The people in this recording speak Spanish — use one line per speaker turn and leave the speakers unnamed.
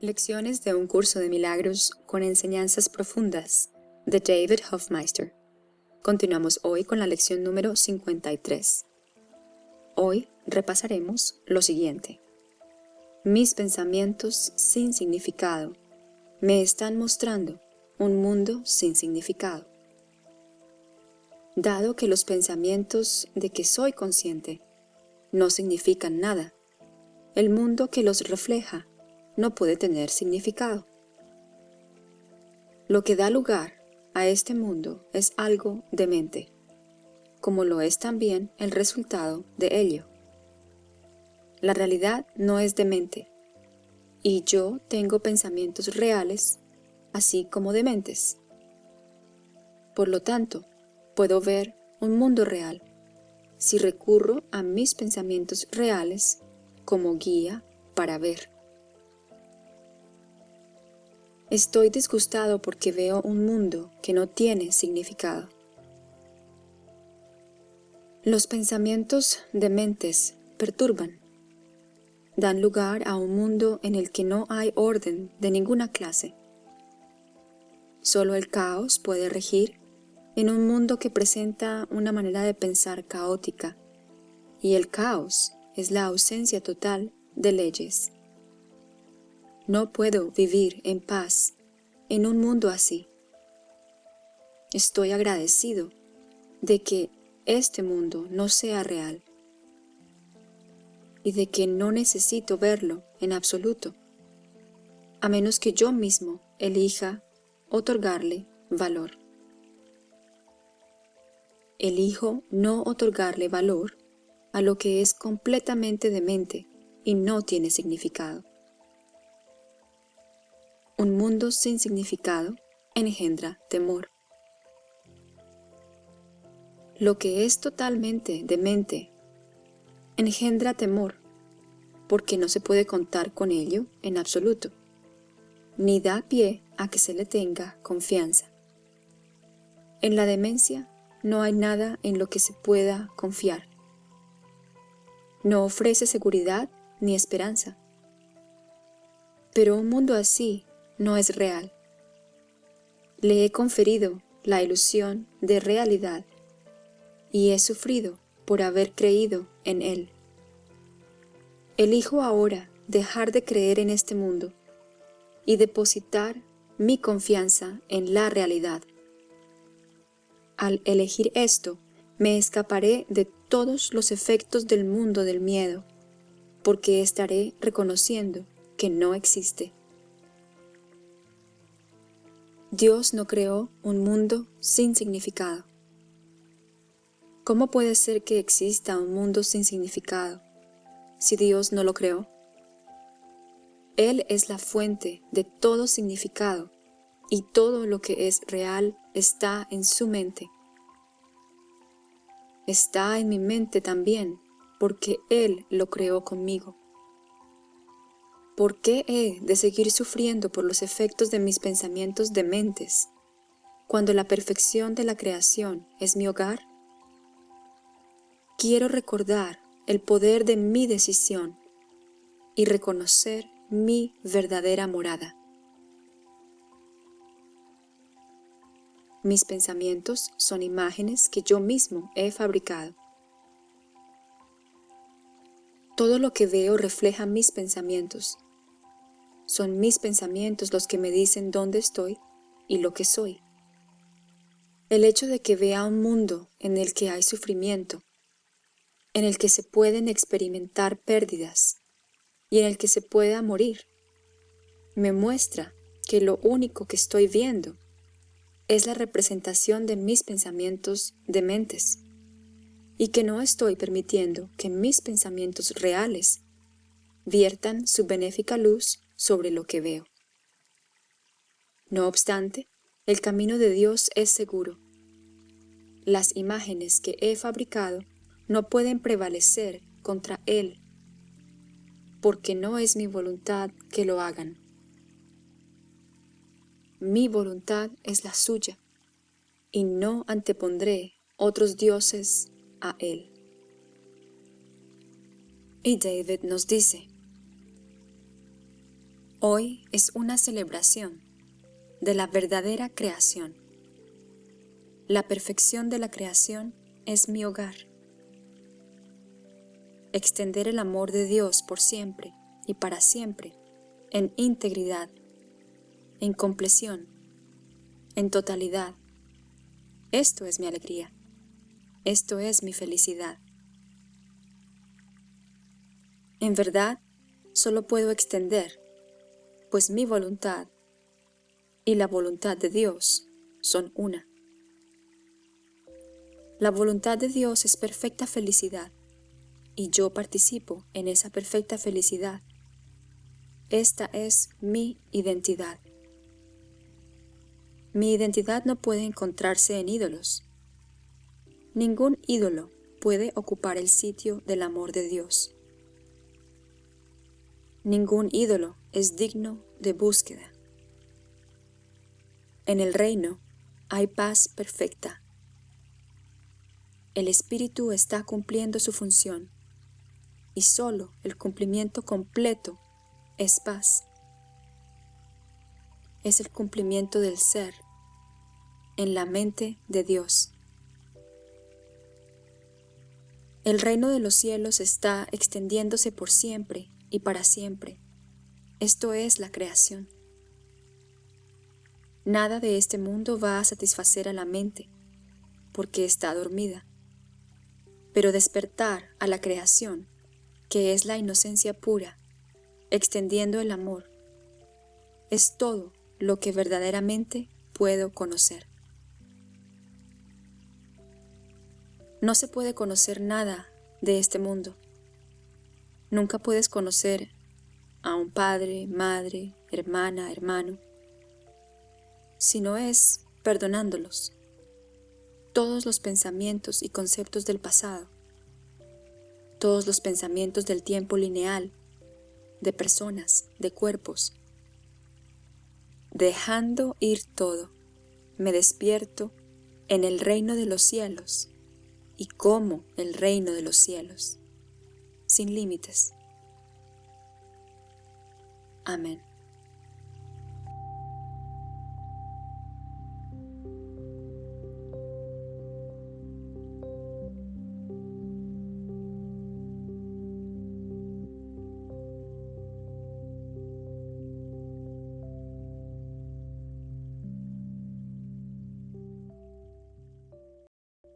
Lecciones de un curso de milagros con enseñanzas profundas de David Hofmeister. Continuamos hoy con la lección número 53. Hoy repasaremos lo siguiente. Mis pensamientos sin significado me están mostrando un mundo sin significado. Dado que los pensamientos de que soy consciente no significan nada, el mundo que los refleja no puede tener significado. Lo que da lugar a este mundo es algo de mente, como lo es también el resultado de ello. La realidad no es de mente, y yo tengo pensamientos reales, así como dementes. Por lo tanto, puedo ver un mundo real si recurro a mis pensamientos reales como guía para ver. Estoy disgustado porque veo un mundo que no tiene significado. Los pensamientos dementes perturban. Dan lugar a un mundo en el que no hay orden de ninguna clase. Solo el caos puede regir en un mundo que presenta una manera de pensar caótica, y el caos es la ausencia total de leyes. No puedo vivir en paz en un mundo así. Estoy agradecido de que este mundo no sea real y de que no necesito verlo en absoluto, a menos que yo mismo elija otorgarle valor. Elijo no otorgarle valor a lo que es completamente demente y no tiene significado. Un mundo sin significado engendra temor. Lo que es totalmente demente engendra temor, porque no se puede contar con ello en absoluto, ni da pie a que se le tenga confianza. En la demencia no hay nada en lo que se pueda confiar. No ofrece seguridad ni esperanza. Pero un mundo así no es real. Le he conferido la ilusión de realidad y he sufrido por haber creído en él. Elijo ahora dejar de creer en este mundo y depositar mi confianza en la realidad. Al elegir esto, me escaparé de todos los efectos del mundo del miedo, porque estaré reconociendo que no existe. Dios no creó un mundo sin significado. ¿Cómo puede ser que exista un mundo sin significado si Dios no lo creó? Él es la fuente de todo significado y todo lo que es real está en su mente. Está en mi mente también porque Él lo creó conmigo. ¿Por qué he de seguir sufriendo por los efectos de mis pensamientos dementes, cuando la perfección de la creación es mi hogar? Quiero recordar el poder de mi decisión y reconocer mi verdadera morada. Mis pensamientos son imágenes que yo mismo he fabricado. Todo lo que veo refleja mis pensamientos son mis pensamientos los que me dicen dónde estoy y lo que soy. El hecho de que vea un mundo en el que hay sufrimiento, en el que se pueden experimentar pérdidas y en el que se pueda morir, me muestra que lo único que estoy viendo es la representación de mis pensamientos dementes y que no estoy permitiendo que mis pensamientos reales viertan su benéfica luz sobre lo que veo. No obstante, el camino de Dios es seguro. Las imágenes que he fabricado no pueden prevalecer contra Él, porque no es mi voluntad que lo hagan. Mi voluntad es la suya, y no antepondré otros dioses a Él. Y David nos dice, Hoy es una celebración de la verdadera creación. La perfección de la creación es mi hogar. Extender el amor de Dios por siempre y para siempre, en integridad, en compleción, en totalidad. Esto es mi alegría. Esto es mi felicidad. En verdad, solo puedo extender, pues mi voluntad y la voluntad de Dios son una. La voluntad de Dios es perfecta felicidad, y yo participo en esa perfecta felicidad. Esta es mi identidad. Mi identidad no puede encontrarse en ídolos. Ningún ídolo puede ocupar el sitio del amor de Dios. Ningún ídolo es digno de búsqueda. En el reino hay paz perfecta. El Espíritu está cumpliendo su función y solo el cumplimiento completo es paz. Es el cumplimiento del ser en la mente de Dios. El reino de los cielos está extendiéndose por siempre y para siempre. Esto es la creación. Nada de este mundo va a satisfacer a la mente, porque está dormida. Pero despertar a la creación, que es la inocencia pura, extendiendo el amor, es todo lo que verdaderamente puedo conocer. No se puede conocer nada de este mundo Nunca puedes conocer a un padre, madre, hermana, hermano, si no es perdonándolos. Todos los pensamientos y conceptos del pasado, todos los pensamientos del tiempo lineal, de personas, de cuerpos. Dejando ir todo, me despierto en el reino de los cielos y como el reino de los cielos sin límites. Amén.